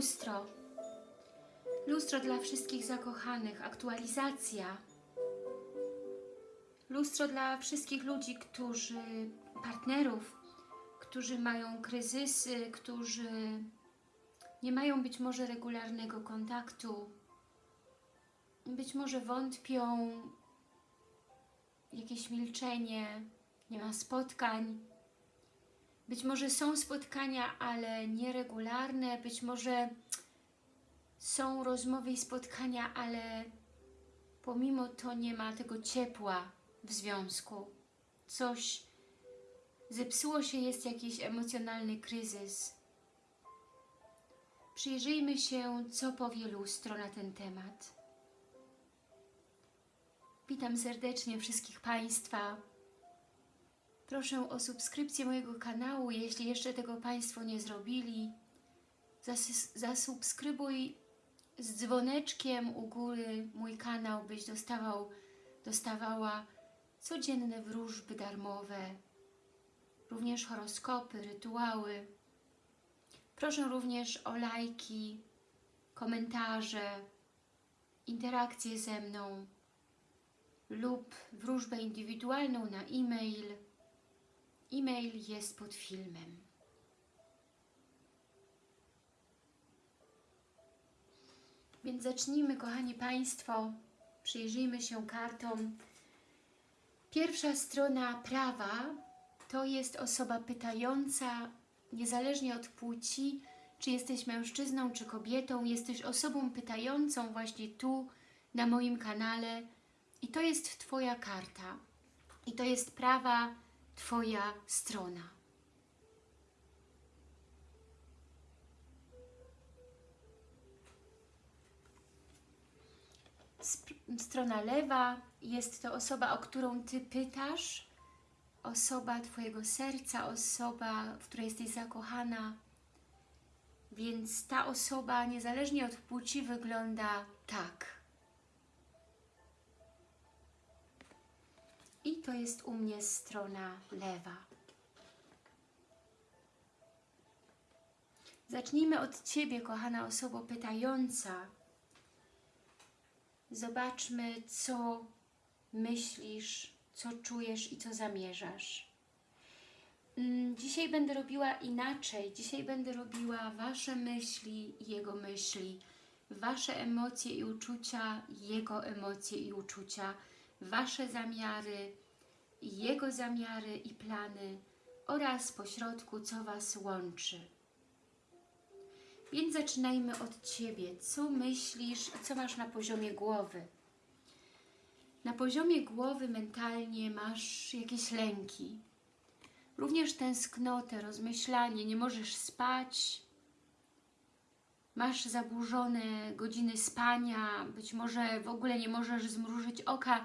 Lustro. Lustro dla wszystkich zakochanych. Aktualizacja. Lustro dla wszystkich ludzi, którzy, partnerów, którzy mają kryzysy, którzy nie mają być może regularnego kontaktu, być może wątpią, jakieś milczenie, nie ma spotkań. Być może są spotkania, ale nieregularne, być może są rozmowy i spotkania, ale pomimo to nie ma tego ciepła w związku. Coś zepsuło się, jest jakiś emocjonalny kryzys. Przyjrzyjmy się, co powie lustro na ten temat. Witam serdecznie wszystkich Państwa. Proszę o subskrypcję mojego kanału, jeśli jeszcze tego Państwo nie zrobili. Zas zasubskrybuj z dzwoneczkiem u góry mój kanał, byś dostawał, dostawała codzienne wróżby darmowe, również horoskopy, rytuały. Proszę również o lajki, komentarze, interakcje ze mną lub wróżbę indywidualną na e-mail. E-mail jest pod filmem. Więc zacznijmy, kochani Państwo, przyjrzyjmy się kartom. Pierwsza strona prawa to jest osoba pytająca, niezależnie od płci, czy jesteś mężczyzną, czy kobietą, jesteś osobą pytającą właśnie tu, na moim kanale i to jest Twoja karta. I to jest prawa Twoja strona. Strona lewa jest to osoba, o którą Ty pytasz, osoba Twojego serca, osoba, w której jesteś zakochana, więc ta osoba, niezależnie od płci, wygląda tak. I to jest u mnie strona lewa. Zacznijmy od Ciebie, kochana osoba pytająca. Zobaczmy, co myślisz, co czujesz i co zamierzasz. Mm, dzisiaj będę robiła inaczej. Dzisiaj będę robiła Wasze myśli i Jego myśli. Wasze emocje i uczucia, Jego emocje i uczucia. Wasze zamiary, Jego zamiary i plany oraz pośrodku, co Was łączy. Więc zaczynajmy od Ciebie. Co myślisz, co masz na poziomie głowy? Na poziomie głowy mentalnie masz jakieś lęki. Również tęsknotę, rozmyślanie, nie możesz spać, masz zaburzone godziny spania, być może w ogóle nie możesz zmrużyć oka,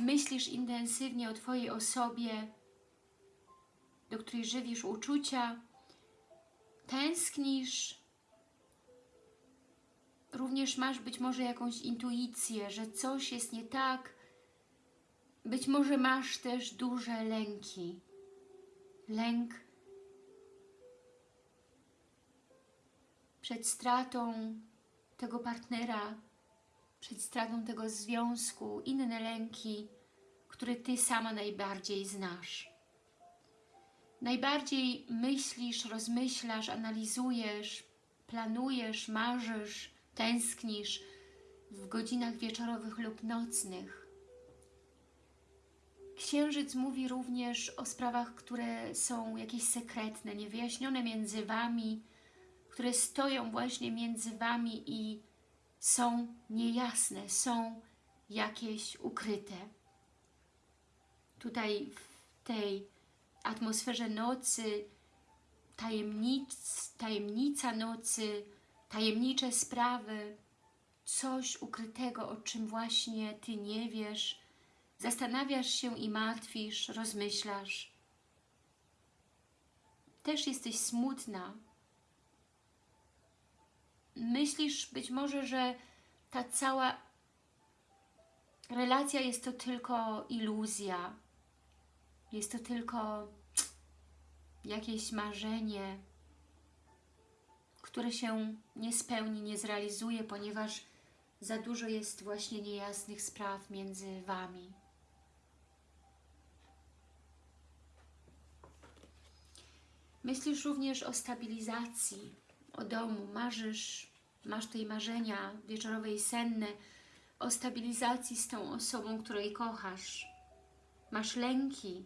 myślisz intensywnie o Twojej osobie, do której żywisz uczucia, tęsknisz, również masz być może jakąś intuicję, że coś jest nie tak, być może masz też duże lęki. Lęk przed stratą tego partnera, przed stratą tego związku, inne lęki, które Ty sama najbardziej znasz. Najbardziej myślisz, rozmyślasz, analizujesz, planujesz, marzysz, tęsknisz w godzinach wieczorowych lub nocnych. Księżyc mówi również o sprawach, które są jakieś sekretne, niewyjaśnione między Wami, które stoją właśnie między Wami i są niejasne, są jakieś ukryte. Tutaj w tej atmosferze nocy, tajemnic, tajemnica nocy, tajemnicze sprawy, coś ukrytego, o czym właśnie Ty nie wiesz, zastanawiasz się i martwisz, rozmyślasz. Też jesteś smutna, myślisz być może, że ta cała relacja jest to tylko iluzja, jest to tylko jakieś marzenie, które się nie spełni, nie zrealizuje, ponieważ za dużo jest właśnie niejasnych spraw między Wami. Myślisz również o stabilizacji, o domu, marzysz, masz tutaj marzenia wieczorowe i senne o stabilizacji z tą osobą, której kochasz. Masz lęki,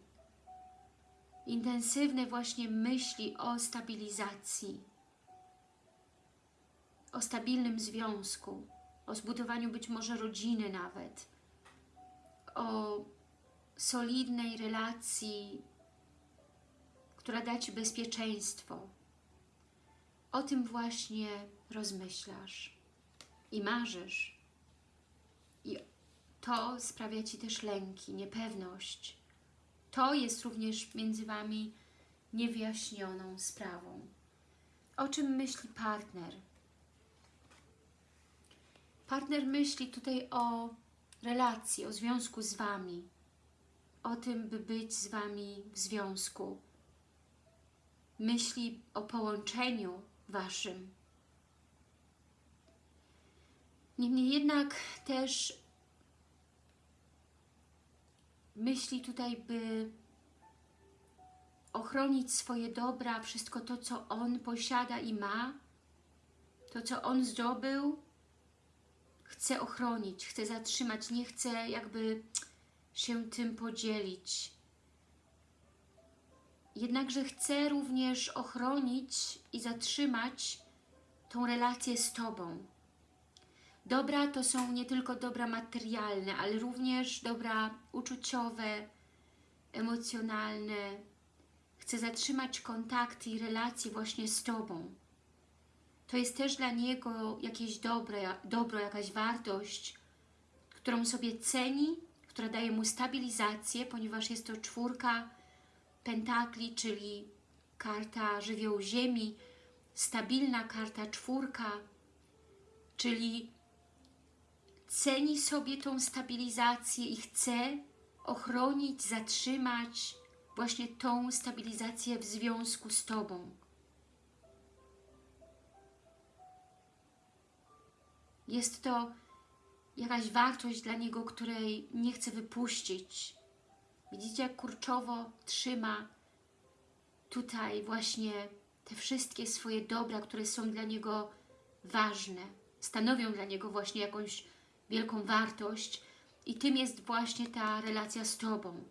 intensywne właśnie myśli o stabilizacji, o stabilnym związku, o zbudowaniu być może rodziny nawet, o solidnej relacji, która da Ci bezpieczeństwo. O tym właśnie rozmyślasz i marzysz. I to sprawia Ci też lęki, niepewność. To jest również między Wami niewyjaśnioną sprawą. O czym myśli partner? Partner myśli tutaj o relacji, o związku z Wami, o tym, by być z Wami w związku. Myśli o połączeniu Waszym. Niemniej jednak też myśli tutaj, by ochronić swoje dobra, wszystko to, co On posiada i ma, to, co On zdobył, chce ochronić, chce zatrzymać, nie chce jakby się tym podzielić. Jednakże chce również ochronić i zatrzymać tą relację z Tobą. Dobra to są nie tylko dobra materialne, ale również dobra uczuciowe, emocjonalne. Chce zatrzymać kontakty i relacje właśnie z Tobą. To jest też dla Niego jakieś dobre, dobro, jakaś wartość, którą sobie ceni, która daje Mu stabilizację, ponieważ jest to czwórka pentakli, czyli karta żywioł ziemi, stabilna karta czwórka, czyli ceni sobie tą stabilizację i chce ochronić, zatrzymać właśnie tą stabilizację w związku z Tobą. Jest to jakaś wartość dla Niego, której nie chce wypuścić. Widzicie, jak kurczowo trzyma tutaj właśnie te wszystkie swoje dobra, które są dla Niego ważne, stanowią dla Niego właśnie jakąś wielką wartość i tym jest właśnie ta relacja z Tobą.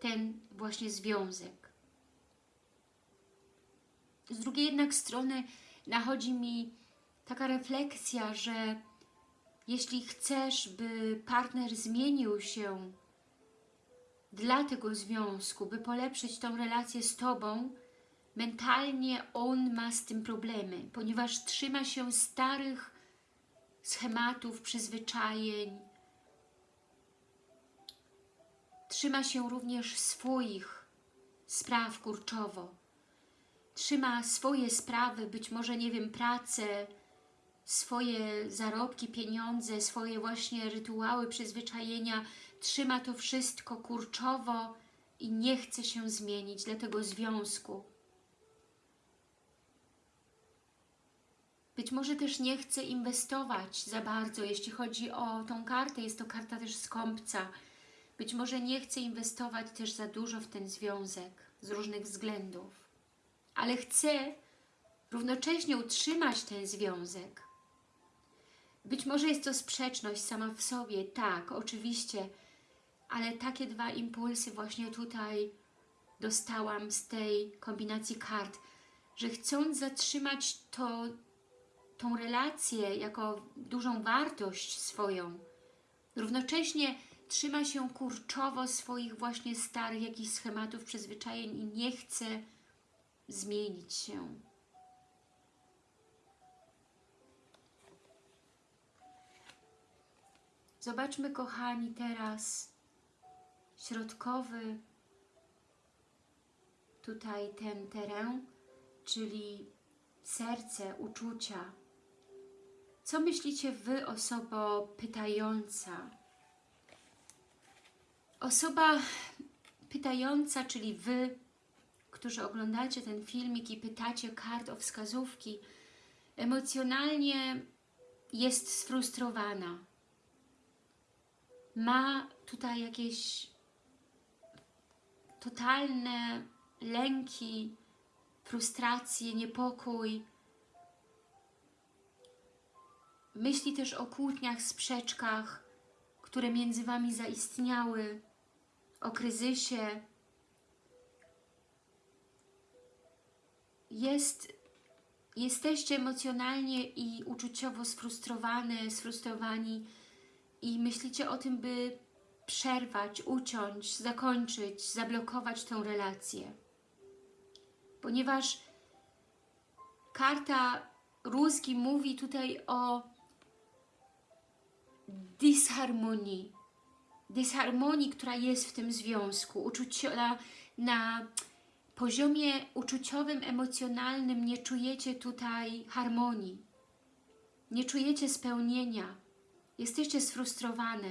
Ten właśnie związek. Z drugiej jednak strony nachodzi mi taka refleksja, że jeśli chcesz, by partner zmienił się dla tego związku, by polepszyć tą relację z Tobą, mentalnie on ma z tym problemy, ponieważ trzyma się starych schematów, przyzwyczajeń, trzyma się również swoich spraw kurczowo, trzyma swoje sprawy, być może, nie wiem, pracę, swoje zarobki, pieniądze, swoje właśnie rytuały, przyzwyczajenia, trzyma to wszystko kurczowo i nie chce się zmienić dla tego związku. Być może też nie chce inwestować za bardzo, jeśli chodzi o tą kartę, jest to karta też skąpca. Być może nie chce inwestować też za dużo w ten związek z różnych względów, ale chce równocześnie utrzymać ten związek. Być może jest to sprzeczność sama w sobie, tak, oczywiście, ale takie dwa impulsy właśnie tutaj dostałam z tej kombinacji kart, że chcąc zatrzymać to, tą relację jako dużą wartość swoją, równocześnie trzyma się kurczowo swoich właśnie starych jakichś schematów, przyzwyczajeń i nie chce zmienić się. Zobaczmy, kochani, teraz środkowy tutaj ten teren, czyli serce, uczucia. Co myślicie Wy, osoba pytająca? Osoba pytająca, czyli Wy, którzy oglądacie ten filmik i pytacie kart o wskazówki, emocjonalnie jest sfrustrowana. Ma tutaj jakieś totalne lęki, frustracje, niepokój. Myśli też o kłótniach, sprzeczkach, które między Wami zaistniały, o kryzysie. Jest, jesteście emocjonalnie i uczuciowo sfrustrowane, sfrustrowani i myślicie o tym, by przerwać, uciąć, zakończyć, zablokować tę relację. Ponieważ karta Rózgi mówi tutaj o dysharmonii. Dysharmonii, która jest w tym związku. Uczucio, na, na poziomie uczuciowym, emocjonalnym nie czujecie tutaj harmonii. Nie czujecie spełnienia. Jesteście sfrustrowane.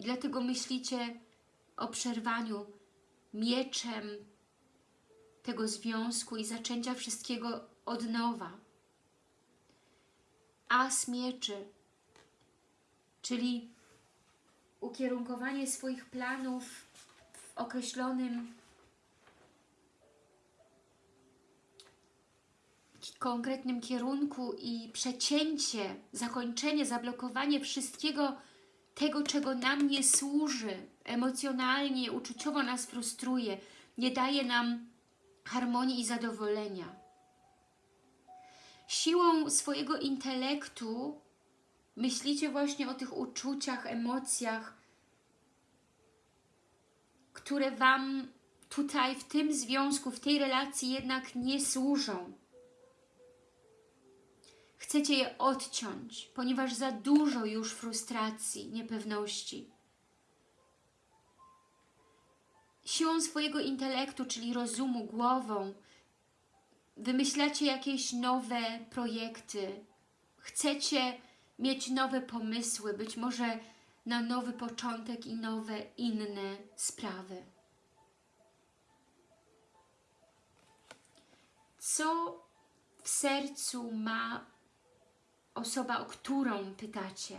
I dlatego myślicie o przerwaniu mieczem tego związku i zaczęcia wszystkiego od nowa. As mieczy, czyli ukierunkowanie swoich planów w określonym konkretnym kierunku i przecięcie, zakończenie, zablokowanie wszystkiego tego, czego nam nie służy, emocjonalnie, uczuciowo nas frustruje, nie daje nam harmonii i zadowolenia. Siłą swojego intelektu myślicie właśnie o tych uczuciach, emocjach, które Wam tutaj w tym związku, w tej relacji jednak nie służą. Chcecie je odciąć, ponieważ za dużo już frustracji, niepewności. Siłą swojego intelektu, czyli rozumu, głową, wymyślacie jakieś nowe projekty. Chcecie mieć nowe pomysły, być może na nowy początek i nowe, inne sprawy. Co w sercu ma osoba, o którą pytacie?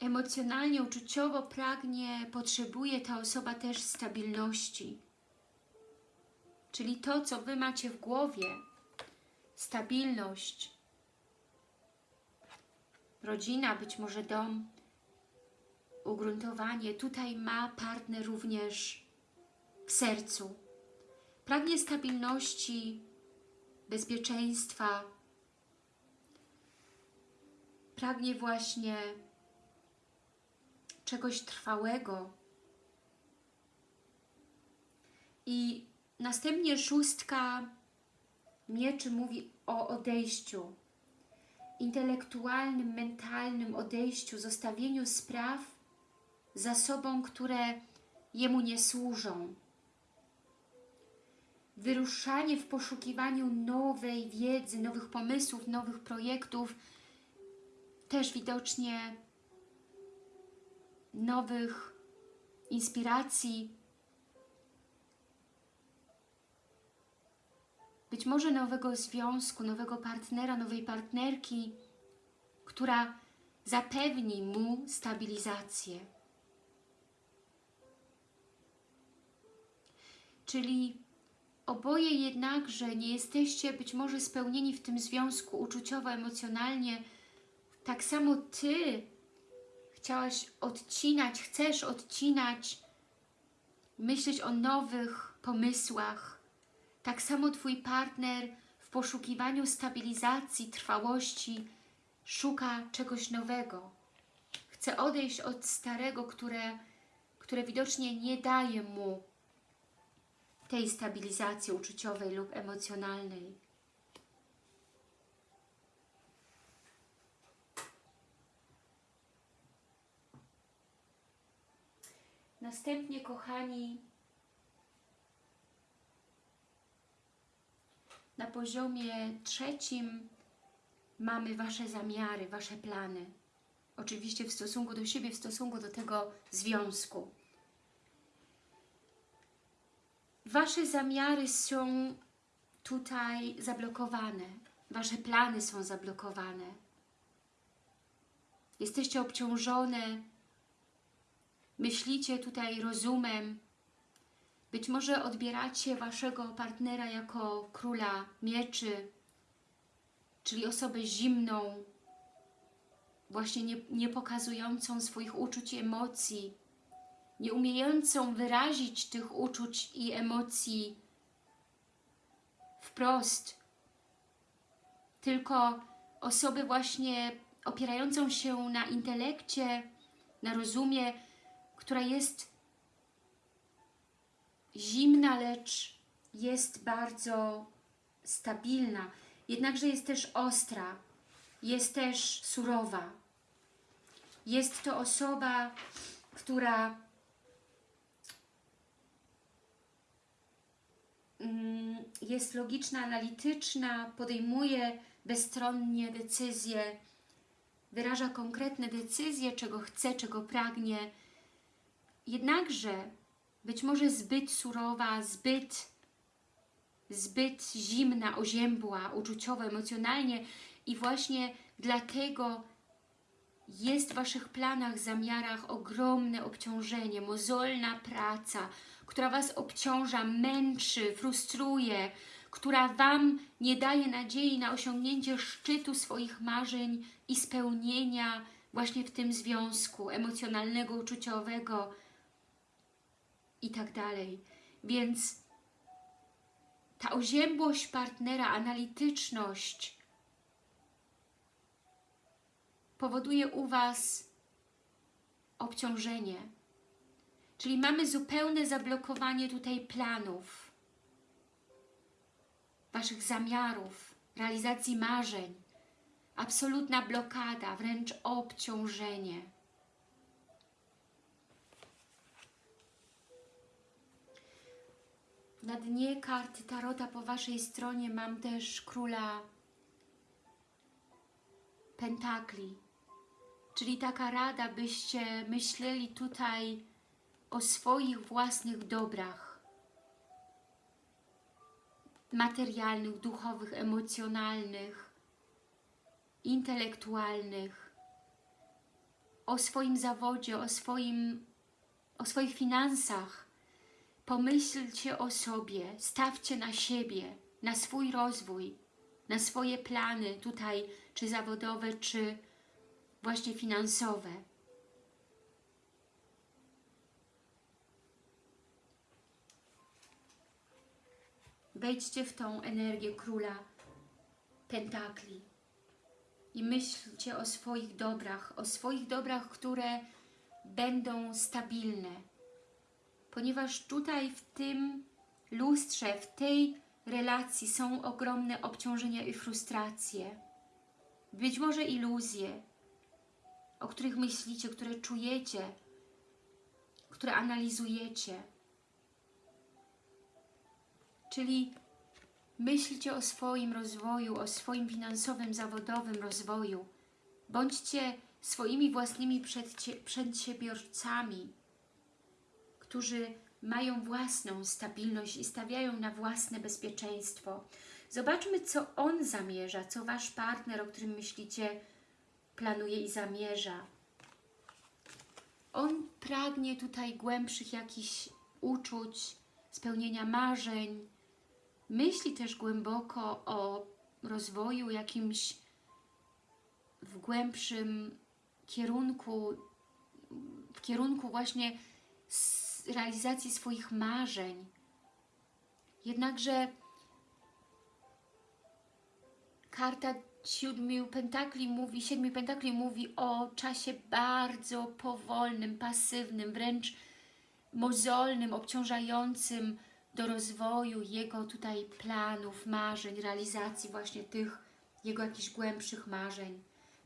Emocjonalnie, uczuciowo pragnie, potrzebuje ta osoba też stabilności. Czyli to, co Wy macie w głowie, stabilność, rodzina, być może dom, ugruntowanie. Tutaj ma partner również w sercu. Pragnie stabilności, bezpieczeństwa. Pragnie właśnie czegoś trwałego. I następnie szóstka mieczy mówi o odejściu, intelektualnym, mentalnym odejściu, zostawieniu spraw za sobą, które jemu nie służą. Wyruszanie w poszukiwaniu nowej wiedzy, nowych pomysłów, nowych projektów, też widocznie nowych inspiracji, być może nowego związku, nowego partnera, nowej partnerki, która zapewni mu stabilizację. Czyli oboje jednakże nie jesteście być może spełnieni w tym związku uczuciowo, emocjonalnie. Tak samo Ty chciałaś odcinać, chcesz odcinać, myśleć o nowych pomysłach, tak samo Twój partner w poszukiwaniu stabilizacji, trwałości szuka czegoś nowego. Chce odejść od starego, które, które widocznie nie daje mu tej stabilizacji uczuciowej lub emocjonalnej. Następnie, kochani, Na poziomie trzecim mamy Wasze zamiary, Wasze plany. Oczywiście w stosunku do siebie, w stosunku do tego związku. Wasze zamiary są tutaj zablokowane. Wasze plany są zablokowane. Jesteście obciążone. Myślicie tutaj rozumem. Być może odbieracie Waszego partnera jako króla mieczy, czyli osobę zimną, właśnie nie, nie pokazującą swoich uczuć i emocji, nie umiejącą wyrazić tych uczuć i emocji wprost, tylko osobę właśnie opierającą się na intelekcie, na rozumie, która jest zimna, lecz jest bardzo stabilna, jednakże jest też ostra, jest też surowa. Jest to osoba, która jest logiczna, analityczna, podejmuje bezstronnie decyzje, wyraża konkretne decyzje, czego chce, czego pragnie. Jednakże być może zbyt surowa, zbyt, zbyt zimna, oziębła, uczuciowo, emocjonalnie i właśnie dlatego jest w Waszych planach, zamiarach ogromne obciążenie, mozolna praca, która Was obciąża, męczy, frustruje, która Wam nie daje nadziei na osiągnięcie szczytu swoich marzeń i spełnienia właśnie w tym związku emocjonalnego, uczuciowego i tak dalej. Więc ta oziębłość partnera, analityczność powoduje u Was obciążenie. Czyli mamy zupełne zablokowanie tutaj planów, Waszych zamiarów, realizacji marzeń. Absolutna blokada, wręcz obciążenie. Na dnie karty Tarota po Waszej stronie mam też Króla Pentakli. Czyli taka rada, byście myśleli tutaj o swoich własnych dobrach materialnych, duchowych, emocjonalnych, intelektualnych, o swoim zawodzie, o, swoim, o swoich finansach. Pomyślcie o sobie, stawcie na siebie, na swój rozwój, na swoje plany tutaj, czy zawodowe, czy właśnie finansowe. Wejdźcie w tą energię Króla Pentakli i myślcie o swoich dobrach, o swoich dobrach, które będą stabilne. Ponieważ tutaj w tym lustrze, w tej relacji są ogromne obciążenia i frustracje. Być może iluzje, o których myślicie, które czujecie, które analizujecie. Czyli myślcie o swoim rozwoju, o swoim finansowym, zawodowym rozwoju. Bądźcie swoimi własnymi przedsiębiorcami, którzy mają własną stabilność i stawiają na własne bezpieczeństwo. Zobaczmy, co on zamierza, co Wasz partner, o którym myślicie, planuje i zamierza. On pragnie tutaj głębszych jakichś uczuć, spełnienia marzeń, myśli też głęboko o rozwoju jakimś w głębszym kierunku, w kierunku właśnie realizacji swoich marzeń. Jednakże karta siódmiu pentakli mówi, siedmiu pentakli mówi o czasie bardzo powolnym, pasywnym, wręcz mozolnym, obciążającym do rozwoju jego tutaj planów, marzeń, realizacji właśnie tych jego jakichś głębszych marzeń.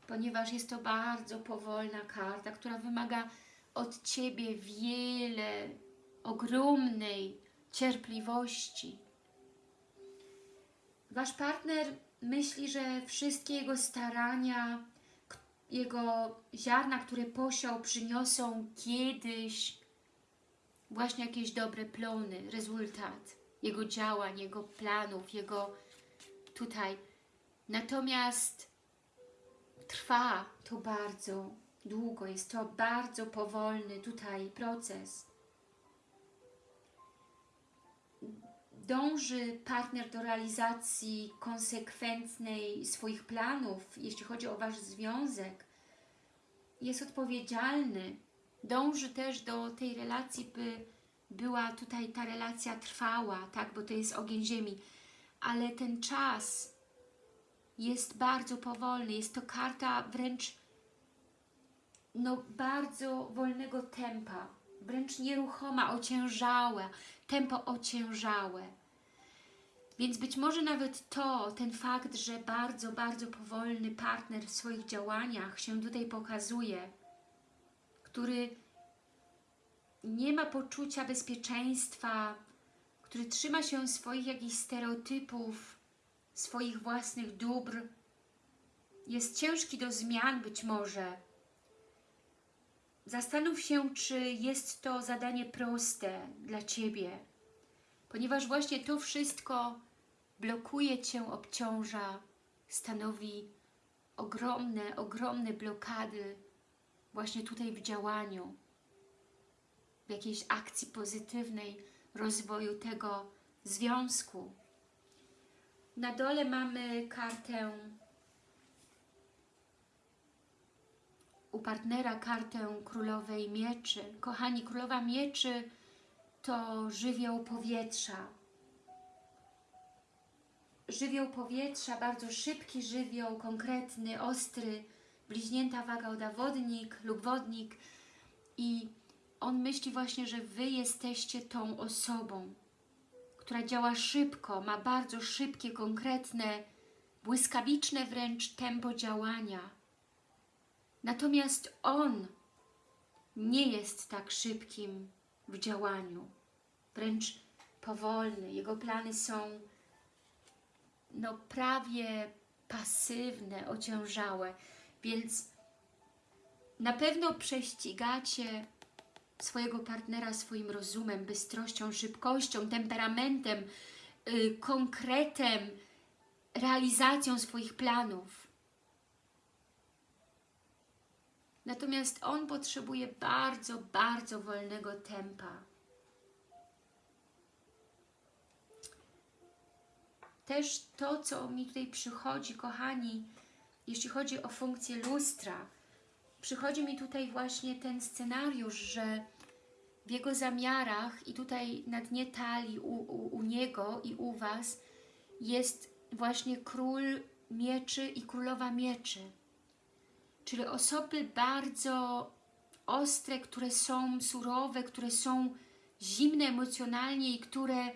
Ponieważ jest to bardzo powolna karta, która wymaga od Ciebie wiele, ogromnej cierpliwości. Wasz partner myśli, że wszystkie jego starania jego ziarna, które posiał, przyniosą kiedyś właśnie jakieś dobre plony, rezultat jego działań, jego planów, jego tutaj. Natomiast trwa to bardzo długo, jest to bardzo powolny tutaj proces. Dąży partner do realizacji konsekwentnej swoich planów, jeśli chodzi o Wasz związek. Jest odpowiedzialny. Dąży też do tej relacji, by była tutaj ta relacja trwała, tak, bo to jest ogień ziemi. Ale ten czas jest bardzo powolny. Jest to karta wręcz no, bardzo wolnego tempa, wręcz nieruchoma, ociężałe, tempo ociężałe. Więc być może nawet to, ten fakt, że bardzo, bardzo powolny partner w swoich działaniach się tutaj pokazuje, który nie ma poczucia bezpieczeństwa, który trzyma się swoich jakichś stereotypów, swoich własnych dóbr, jest ciężki do zmian być może. Zastanów się, czy jest to zadanie proste dla Ciebie, ponieważ właśnie to wszystko blokuje Cię, obciąża, stanowi ogromne, ogromne blokady właśnie tutaj w działaniu, w jakiejś akcji pozytywnej rozwoju tego związku. Na dole mamy kartę u partnera kartę Królowej Mieczy. Kochani, Królowa Mieczy to żywioł powietrza. Żywioł powietrza, bardzo szybki żywioł, konkretny, ostry, bliźnięta waga oda wodnik lub wodnik i on myśli właśnie, że Wy jesteście tą osobą, która działa szybko, ma bardzo szybkie, konkretne, błyskawiczne wręcz tempo działania. Natomiast on nie jest tak szybkim w działaniu, wręcz powolny. Jego plany są no prawie pasywne, ociężałe, więc na pewno prześcigacie swojego partnera swoim rozumem, bystrością, szybkością, temperamentem, yy, konkretem, realizacją swoich planów. Natomiast on potrzebuje bardzo, bardzo wolnego tempa. Też to, co mi tutaj przychodzi, kochani, jeśli chodzi o funkcję lustra, przychodzi mi tutaj właśnie ten scenariusz, że w jego zamiarach i tutaj na dnie talii u, u, u niego i u Was jest właśnie król mieczy i królowa mieczy. Czyli osoby bardzo ostre, które są surowe, które są zimne emocjonalnie i które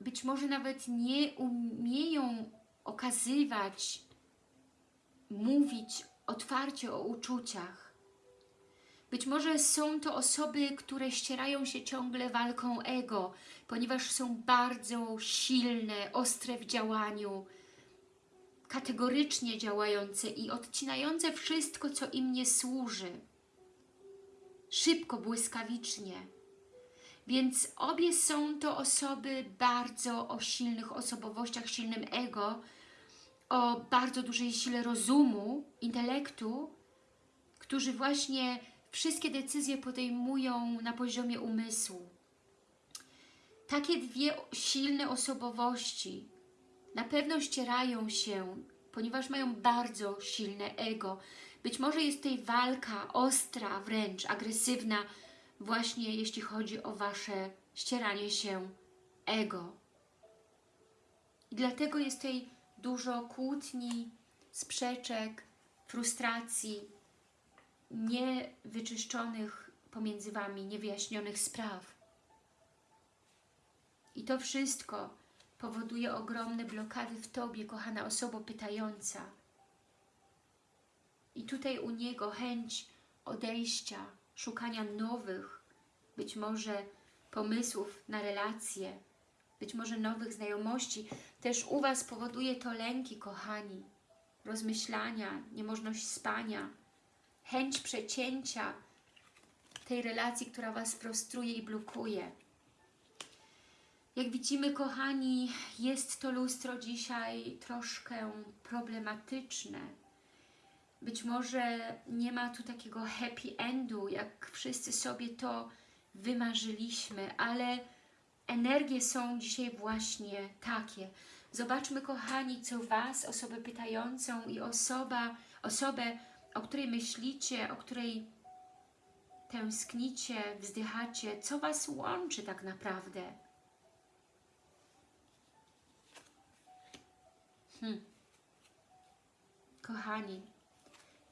być może nawet nie umieją okazywać, mówić otwarcie o uczuciach. Być może są to osoby, które ścierają się ciągle walką ego, ponieważ są bardzo silne, ostre w działaniu, kategorycznie działające i odcinające wszystko, co im nie służy. Szybko, błyskawicznie. Więc obie są to osoby bardzo o silnych osobowościach, silnym ego, o bardzo dużej sile rozumu, intelektu, którzy właśnie wszystkie decyzje podejmują na poziomie umysłu. Takie dwie silne osobowości na pewno ścierają się, ponieważ mają bardzo silne ego. Być może jest tutaj walka ostra, wręcz agresywna, właśnie jeśli chodzi o Wasze ścieranie się ego. I dlatego jest tutaj dużo kłótni, sprzeczek, frustracji, niewyczyszczonych pomiędzy Wami, niewyjaśnionych spraw. I to wszystko powoduje ogromne blokady w Tobie, kochana osoba pytająca. I tutaj u niego chęć odejścia, szukania nowych, być może pomysłów na relacje, być może nowych znajomości. Też u Was powoduje to lęki, kochani. rozmyślania, niemożność spania, chęć przecięcia tej relacji, która Was frustruje i blokuje. Jak widzimy, kochani, jest to lustro dzisiaj troszkę problematyczne. Być może nie ma tu takiego happy endu, jak wszyscy sobie to wymarzyliśmy, ale energie są dzisiaj właśnie takie. Zobaczmy, kochani, co Was, osobę pytającą i osoba, osobę, o której myślicie, o której tęsknicie, wzdychacie, co Was łączy tak naprawdę. Hmm. Kochani,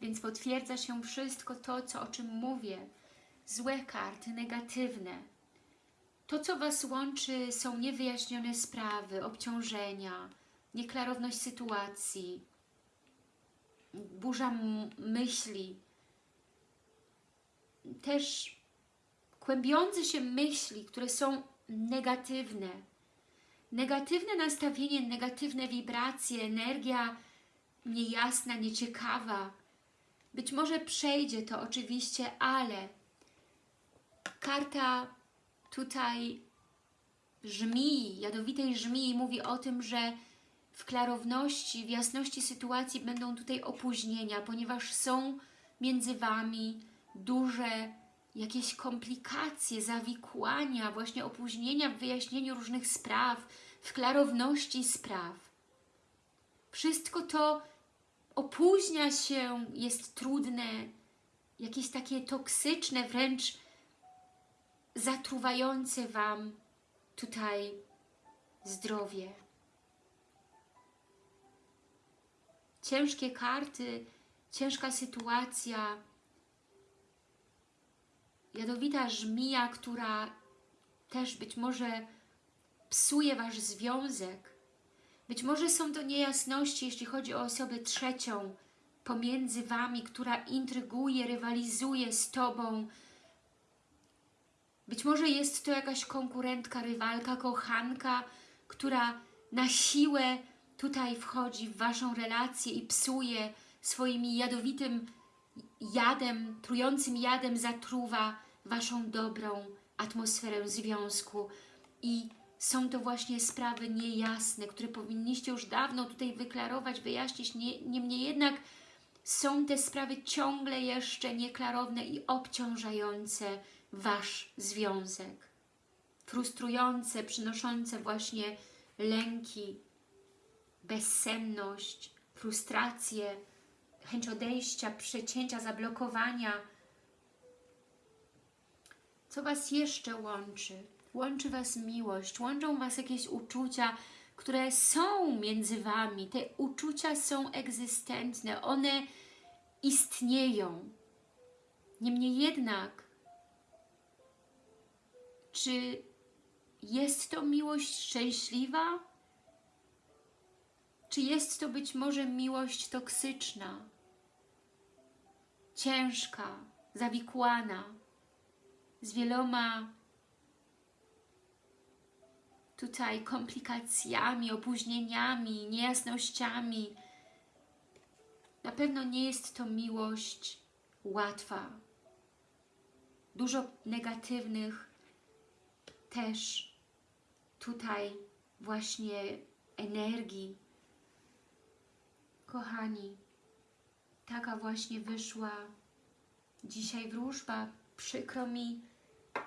więc potwierdza się wszystko to, co, o czym mówię. Złe karty, negatywne. To, co Was łączy, są niewyjaśnione sprawy, obciążenia, nieklarowność sytuacji, burza myśli, też kłębiące się myśli, które są negatywne. Negatywne nastawienie, negatywne wibracje, energia niejasna, nieciekawa. Być może przejdzie to oczywiście, ale karta tutaj żmii, jadowitej żmii mówi o tym, że w klarowności, w jasności sytuacji będą tutaj opóźnienia, ponieważ są między Wami duże jakieś komplikacje, zawikłania, właśnie opóźnienia w wyjaśnieniu różnych spraw, w klarowności spraw. Wszystko to opóźnia się, jest trudne, jakieś takie toksyczne, wręcz zatruwające Wam tutaj zdrowie. Ciężkie karty, ciężka sytuacja, jadowita żmija, która też być może psuje Wasz związek. Być może są to niejasności, jeśli chodzi o osobę trzecią pomiędzy Wami, która intryguje, rywalizuje z Tobą. Być może jest to jakaś konkurentka, rywalka, kochanka, która na siłę tutaj wchodzi w Waszą relację i psuje swoim jadowitym jadem, trującym jadem zatruwa Waszą dobrą atmosferę związku. I są to właśnie sprawy niejasne, które powinniście już dawno tutaj wyklarować, wyjaśnić, niemniej jednak są te sprawy ciągle jeszcze nieklarowne i obciążające Wasz związek. Frustrujące, przynoszące właśnie lęki, bezsenność, frustrację, chęć odejścia, przecięcia, zablokowania. Co Was jeszcze łączy? Łączy Was miłość, łączą Was jakieś uczucia, które są między Wami. Te uczucia są egzystentne, one istnieją. Niemniej jednak, czy jest to miłość szczęśliwa? Czy jest to być może miłość toksyczna, ciężka, zawikłana, z wieloma tutaj komplikacjami, opóźnieniami, niejasnościami. Na pewno nie jest to miłość łatwa. Dużo negatywnych też tutaj właśnie energii. Kochani, taka właśnie wyszła dzisiaj wróżba. Przykro mi,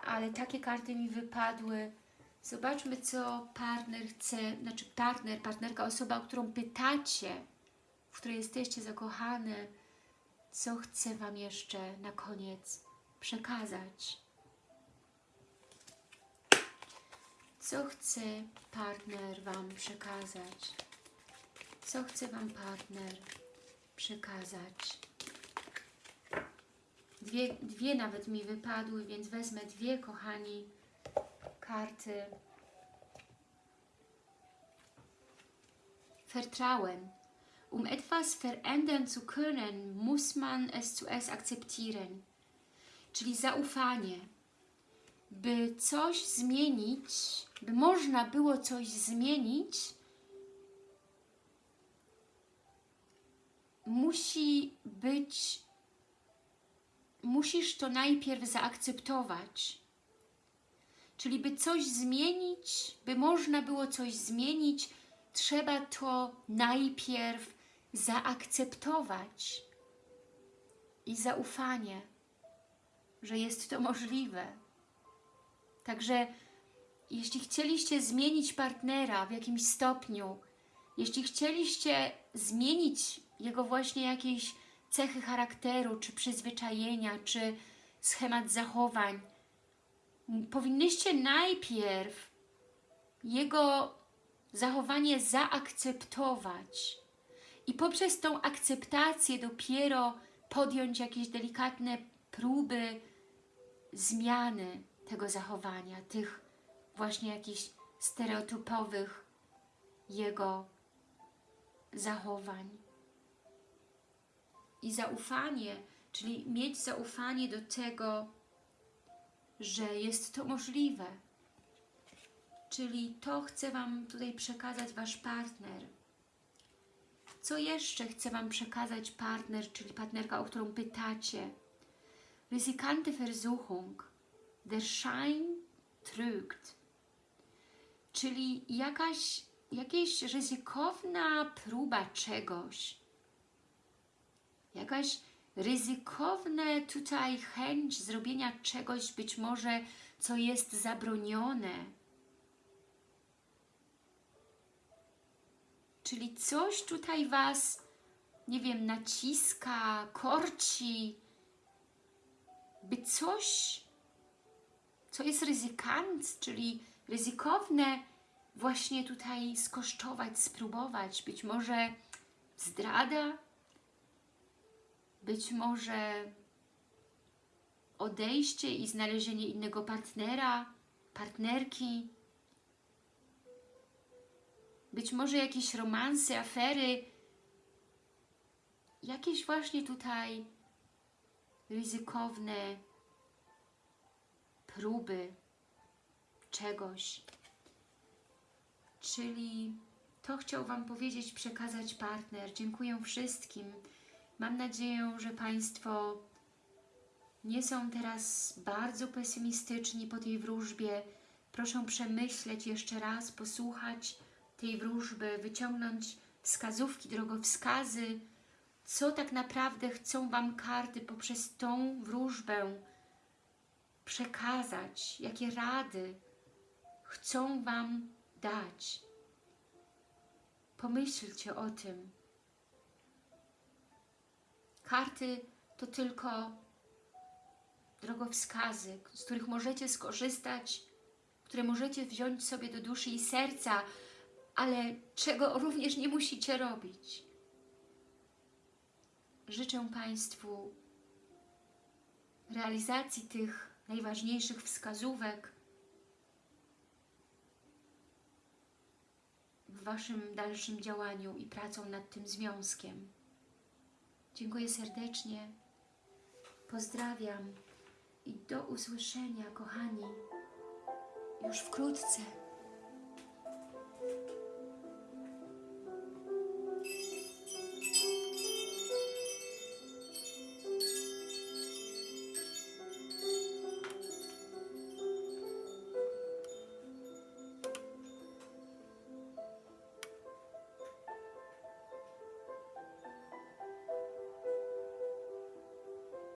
ale takie karty mi wypadły Zobaczmy, co partner chce, znaczy partner, partnerka, osoba, o którą pytacie, w której jesteście zakochane, co chce Wam jeszcze na koniec przekazać. Co chce partner Wam przekazać? Co chce Wam partner przekazać? Dwie, dwie nawet mi wypadły, więc wezmę dwie, kochani, karty Vertrauen. Um etwas verändern zu können, muss man es zuerst akzeptieren. Czyli zaufanie. By coś zmienić, by można było coś zmienić, musi być, musisz to najpierw zaakceptować. Czyli by coś zmienić, by można było coś zmienić, trzeba to najpierw zaakceptować i zaufanie, że jest to możliwe. Także jeśli chcieliście zmienić partnera w jakimś stopniu, jeśli chcieliście zmienić jego właśnie jakieś cechy charakteru, czy przyzwyczajenia, czy schemat zachowań, powinnyście najpierw jego zachowanie zaakceptować i poprzez tą akceptację dopiero podjąć jakieś delikatne próby zmiany tego zachowania, tych właśnie jakichś stereotypowych jego zachowań. I zaufanie, czyli mieć zaufanie do tego, że jest to możliwe. Czyli to chce Wam tutaj przekazać Wasz partner. Co jeszcze chce Wam przekazać partner, czyli partnerka, o którą pytacie? Riskante Versuchung, der Schein trügt. Czyli jakaś, jakaś ryzykowna próba czegoś. Jakaś ryzykowne tutaj chęć zrobienia czegoś być może, co jest zabronione. Czyli coś tutaj Was, nie wiem, naciska, korci, by coś, co jest ryzykant, czyli ryzykowne, właśnie tutaj skosztować, spróbować. Być może zdrada, być może odejście i znalezienie innego partnera, partnerki, być może jakieś romanse, afery, jakieś właśnie tutaj ryzykowne próby czegoś. Czyli to chciał Wam powiedzieć, przekazać partner. Dziękuję wszystkim. Mam nadzieję, że Państwo nie są teraz bardzo pesymistyczni po tej wróżbie. Proszę przemyśleć jeszcze raz, posłuchać tej wróżby, wyciągnąć wskazówki, drogowskazy, co tak naprawdę chcą Wam karty poprzez tą wróżbę przekazać, jakie rady chcą Wam dać. Pomyślcie o tym. Karty to tylko drogowskazy, z których możecie skorzystać, które możecie wziąć sobie do duszy i serca, ale czego również nie musicie robić. Życzę Państwu realizacji tych najważniejszych wskazówek w Waszym dalszym działaniu i pracą nad tym związkiem. Dziękuję serdecznie, pozdrawiam i do usłyszenia, kochani, już wkrótce.